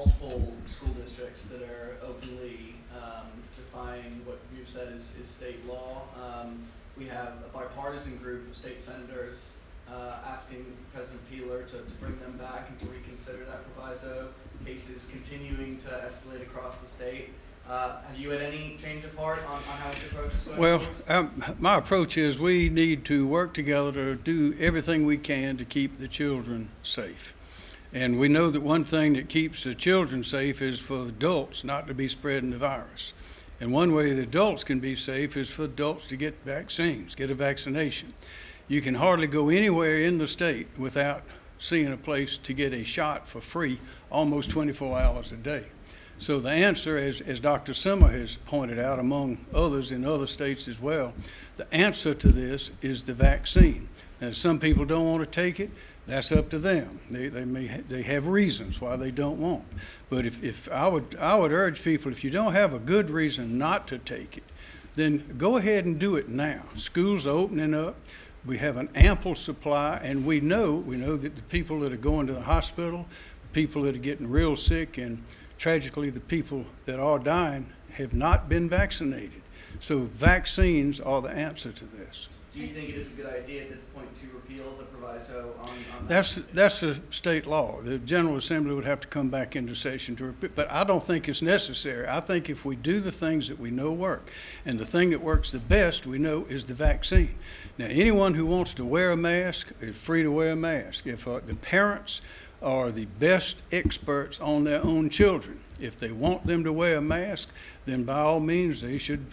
multiple school districts that are openly um, defying what you've said is, is state law. Um, we have a bipartisan group of state senators uh, asking President Peeler to, to bring them back and to reconsider that proviso. Cases continuing to escalate across the state. Uh, have you had any change of heart on, on how this approach this? Well, um, my approach is we need to work together to do everything we can to keep the children safe. And we know that one thing that keeps the children safe is for adults not to be spreading the virus. And one way the adults can be safe is for adults to get vaccines, get a vaccination. You can hardly go anywhere in the state without seeing a place to get a shot for free almost 24 hours a day. So the answer, as, as Dr. Simmer has pointed out, among others in other states as well, the answer to this is the vaccine. Now, some people don't want to take it. That's up to them. They, they may ha- they have reasons why they don't want. But if, if I would I would urge people if you don't have a good reason not to take it, then go ahead and do it now. Schools are opening up. We have an ample supply, and we know we know that the people that are going to the hospital, the people that are getting real sick, and tragically the people that are dying have not been vaccinated. So vaccines are the answer to this. Do you think it is a good idea at this point to repeal the proviso on, on that? That's, that's the state law. The General Assembly would have to come back into session to repeal, but I don't think it's necessary. I think if we do the things that we know work, and the thing that works the best, we know, is the vaccine. Now, anyone who wants to wear a mask is free to wear a mask. If uh, the parents are the best experts on their own children, if they want them to wear a mask, then by all means, they should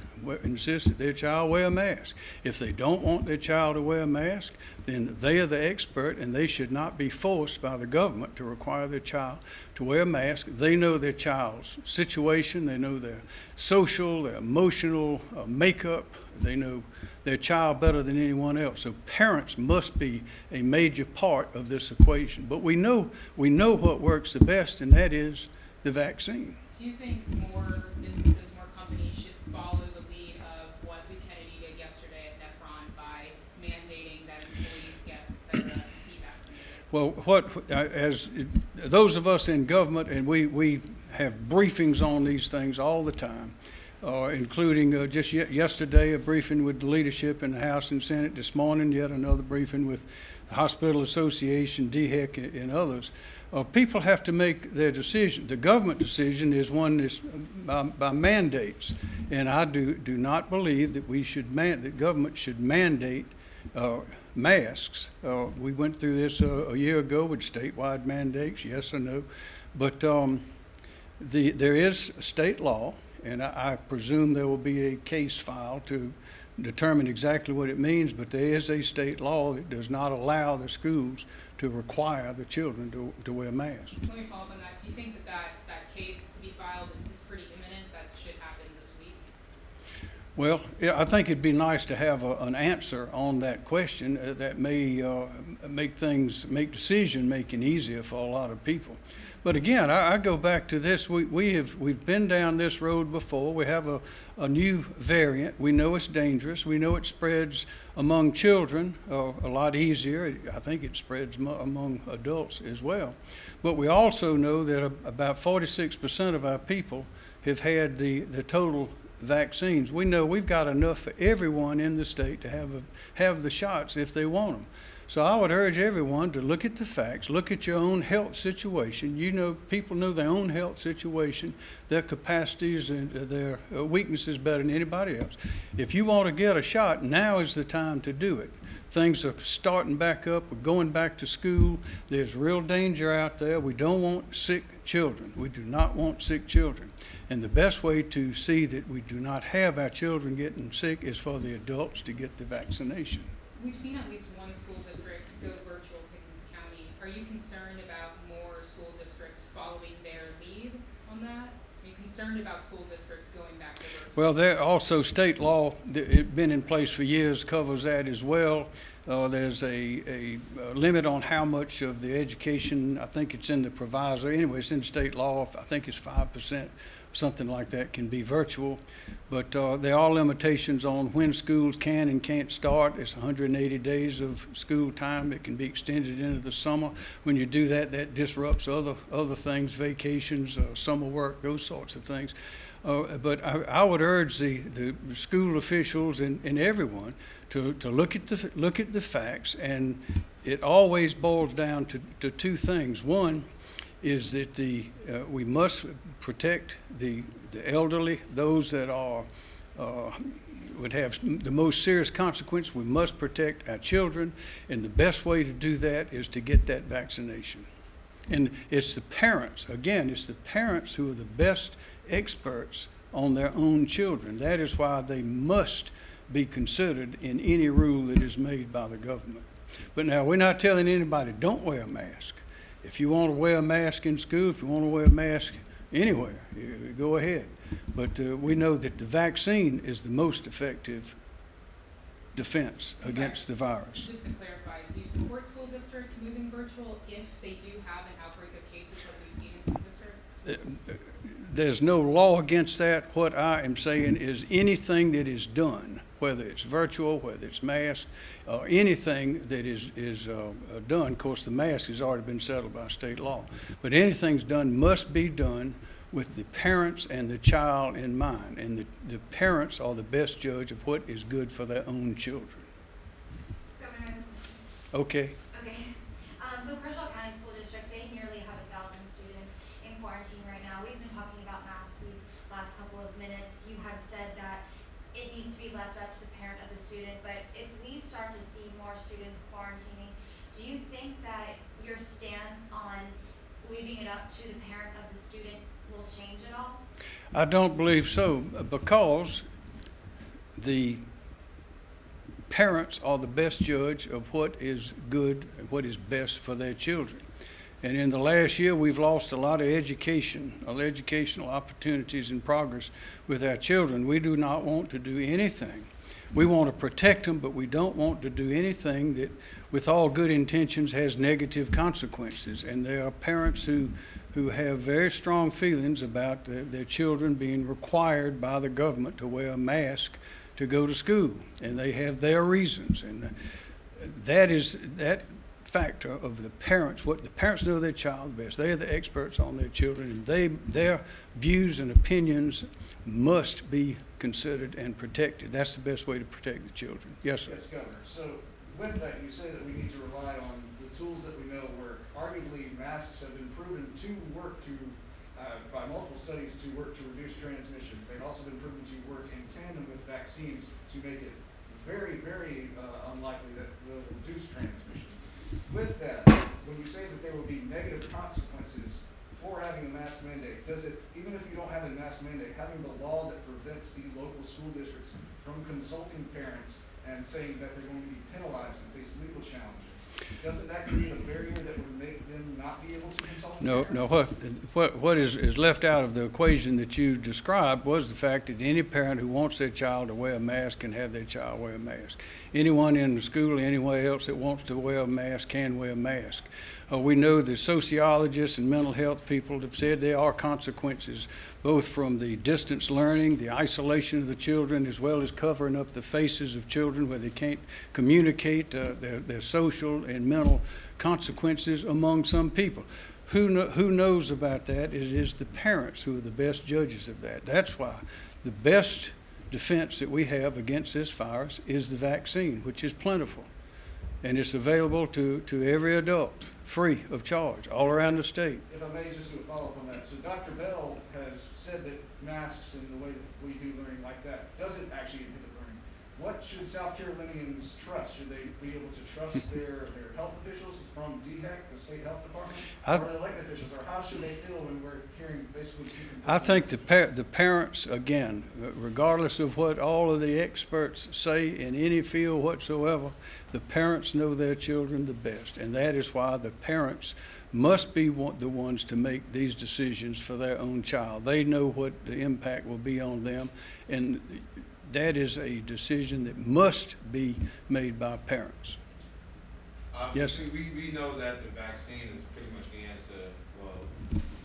insist that their child wear a mask. If they don't want their child to wear a mask, then they are the expert and they should not be forced by the government to require their child to wear a mask. They know their child's situation, they know their social, their emotional uh, makeup, they know their child better than anyone else. So parents must be a major part of this equation. But we know, we know what works the best, and that is the vaccine. Do you think more businesses, more companies should follow the lead of what Lou Kennedy did yesterday at Nephron by mandating that employees, guests, et cetera, be vaccinated? Well, what, as, those of us in government, and we, we have briefings on these things all the time, uh, including uh, just ye- yesterday, a briefing with the leadership in the House and Senate, this morning, yet another briefing with the Hospital Association, DHEC, and- and others. Uh, People have to make their decision. The government decision is one that's by by mandates. And I do, do not believe that we should man, that government should mandate uh, masks. Uh, We went through this uh, a year ago with statewide mandates, yes or no. But um, the, there is state law, and I I presume there will be a case filed to determine exactly what it means, but there is a state law that does not allow the schools to require the children to, to wear masks. Let me follow up on that. Do you think that that, that case to be filed is, is pretty imminent, that should happen this week? Well, yeah, I think it'd be nice to have a, an answer on that question uh, that may uh, make things, make decision-making easier for a lot of people. But again, I, I go back to this, we, we have, we've been down this road before. We have a, a new variant. We know it's dangerous. We know it spreads among children uh, a lot easier. I think it spreads mo- among adults as well. But we also know that about 46% of our people have had the, the total vaccines. We know we've got enough for everyone in the state to have, a, have the shots if they want them. So I would urge everyone to look at the facts, look at your own health situation. You know, people know their own health situation, their capacities and their uh, weaknesses better than anybody else. If you want to get a shot, now is the time to do it. Things are starting back up, we're going back to school. There's real danger out there. We don't want sick children. We do not want sick children. And the best way to see that we do not have our children getting sick is for the adults to get the vaccination. We've seen at least one school district go virtual Pickens County. Are you concerned about more school districts following their lead on that? Are you concerned about school districts going back to virtual? Well, there also state law, that it been in place for years, covers that as well. Uh, there's a, a uh, limit on how much of the education, I think it's in the proviso, anyway, it's in state law, I think it's five percent, something like that can be virtual. But uh, there are limitations on when schools can and can't start. It's 180 days of school time. It can be extended into the summer. When you do that, that disrupts other, other things, vacations, uh, summer work, those sorts of things. Uh, But I, I would urge the, the school officials and, and everyone to, to look at the, look at the facts. And it always boils down to, to two things. One, is that the, uh, we must protect the, the elderly, those that are, uh, would have the most serious consequence. We must protect our children, and the best way to do that is to get that vaccination. And it's the parents, again, it's the parents who are the best experts on their own children. That is why they must be considered in any rule that is made by the government. But now, we're not telling anybody, don't wear a mask. If you want to wear a mask in school, if you want to wear a mask anywhere, you, go ahead. But uh, we know that the vaccine is the most effective defense against the virus. Just to clarify, do you support school districts moving virtual if they do have an outbreak of cases like we've seen in some districts? There's no law against that. What I am saying is anything that is done, whether it's virtual, whether it's masked, uh, anything that is, is uh, uh, done, of course, the mask has already been settled by state law, but anything's done must be done with the parents and the child in mind. And the, the parents are the best judge of what is good for their own children. Governor, Okay? okay. Um, so Kershaw County School District, they nearly have a thousand students in quarantine right now. We've been talking about masks these last couple of minutes. You have said that it needs to be left up to the parent of the student, but if we start to see more students quarantining, do you think that your stance on leaving it up to the parent of the student will change at all? I don't believe so, because the parents are the best judge of what is good and what is best for their children. And in the last year, we've lost a lot of education, of educational opportunities and progress with our children. We do not want to do anything. We want to protect them, but we don't want to do anything that, with all good intentions, has negative consequences. And there are parents who, who have very strong feelings about their, their children being required by the government to wear a mask to go to school, and they have their reasons. And that is that factor of the parents. What the parents know their child best. They are the experts on their children, and they their views and opinions must be considered and protected. That's the best way to protect the children. Yes, sir. Yes, Governor. So with that, you say that we need to rely on the tools that we know work. Arguably, masks have been proven to work to, uh, by multiple studies, to work to reduce transmission. They've also been proven to work in tandem with vaccines to make it very, very uh, unlikely that they'll reduce transmission. With that, when you say that there will be negative consequences for having a mask mandate, does it, even if you don't have a mask mandate, having the law that prevents the local school districts from consulting parents and saying that they're going to be penalized and face legal challenges, doesn't that create a barrier that would make them not be able to consult No, parents? no, what, what, what is, is left out of the equation that you described was the fact that any parent who wants their child to wear a mask can have their child wear a mask. Anyone in the school, anywhere else that wants to wear a mask can wear a mask. Uh, we know that sociologists and mental health people have said there are consequences both from the distance learning, the isolation of the children, as well as covering up the faces of children where they can't communicate uh, their, their social and mental consequences among some people. Who, who knows about that? It is the parents who are the best judges of that. That's why the best defense that we have against this virus is the vaccine, which is plentiful. And it's available to, to every adult, free of charge, all around the state. If I may just do a follow-up on that, so Dr. Bell has said that masks and the way that we do learning like that doesn't actually inhibit. What should South Carolinians trust? Should they be able to trust their, their health officials from DHEC, the state health department? I- Or the elected officials, or how should they feel when we're hearing basically two I think the par- the parents, again, regardless of what all of the experts say in any field whatsoever, the parents know their children the best. And that is why the parents must be one- the ones to make these decisions for their own child. They know what the impact will be on them. And that is a decision that must be made by parents. Yes, we, we know that the vaccine is pretty much the answer, well,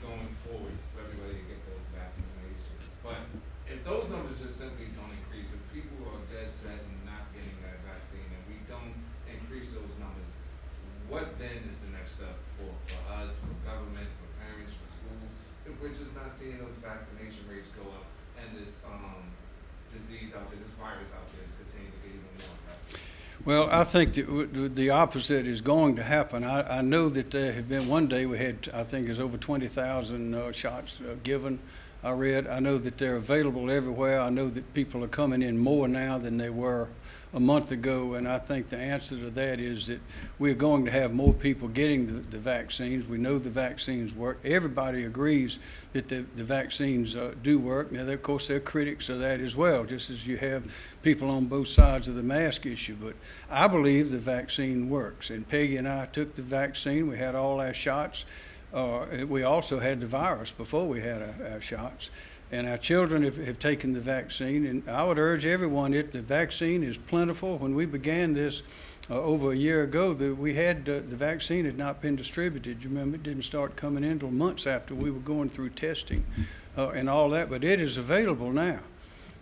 going forward for everybody to get those vaccinations. But if those numbers just simply don't increase, if people are dead set in not getting that vaccine and we don't increase those numbers, what then is the next step for, for us, for government, for parents, for schools? If we're just not seeing those vaccination rates go up and this, um, disease out there, this virus out there is continuing to get even more aggressive. well, I think that the opposite is going to happen. I, I know that there have been, one day we had, I think it's over twenty thousand, uh, shots uh, given. I read, I know that they're available everywhere. I know that people are coming in more now than they were a month ago. And I think the answer to that is that we're going to have more people getting the, the vaccines. We know the vaccines work. Everybody agrees that the, the vaccines uh, do work. Now, of course, there are critics of that as well, just as you have people on both sides of the mask issue. But I believe the vaccine works. And Peggy and I took the vaccine. We had all our shots. Uh, we also had the virus before we had our, our shots. And our children have, have taken the vaccine. And I would urge everyone that the vaccine is plentiful. When we began this uh, over a year ago, that we had uh, the vaccine had not been distributed. You remember, it didn't start coming in until months after we were going through testing uh, and all that. But it is available now.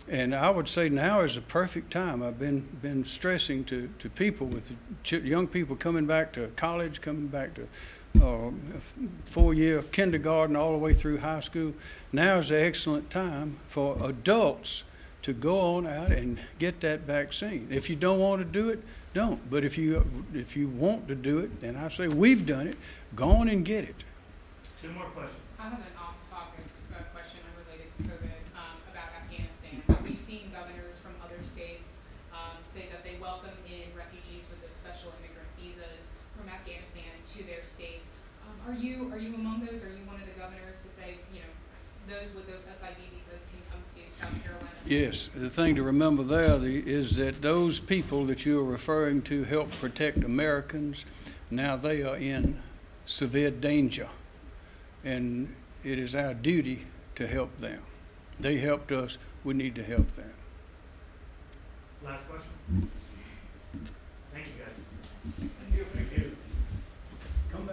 And I would say now is the perfect time. I've been, been stressing to, to people with young people coming back to college, coming back to uh, four-year kindergarten, all the way through high school. Now is the excellent time for adults to go on out and get that vaccine. If you don't want to do it, don't. But if you, if you want to do it, then I say we've done it, go on and get it. Two more questions. I have an off-topic uh, question unrelated to COVID um, about Afghanistan. We've seen governors from other states um, say that they welcome in refugees with those special immigrant visas from Afghanistan to their states. Um, are you are you among those? Are you one of the governors to say you know those with those SIV visas can come to South Carolina? Yes, the thing to remember there the- is that those people that you are referring to help protect Americans. Now they are in severe danger, and it is our duty to help them. They helped us, we need to help them. Last question. Thank you, guys.